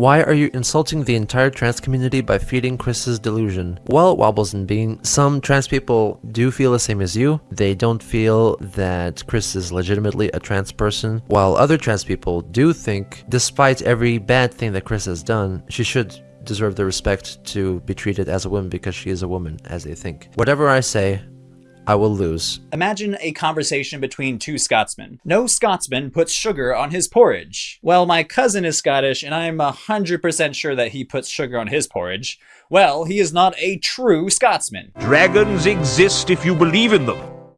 Why are you insulting the entire trans community by feeding Chris's delusion? Well, it Wobbles and Bean, some trans people do feel the same as you. They don't feel that Chris is legitimately a trans person, while other trans people do think, despite every bad thing that Chris has done, she should deserve the respect to be treated as a woman because she is a woman, as they think. Whatever I say, I will lose. Imagine a conversation between two Scotsmen. No Scotsman puts sugar on his porridge. Well, my cousin is Scottish, and I'm 100% sure that he puts sugar on his porridge. Well, he is not a true Scotsman. Dragons exist if you believe in them.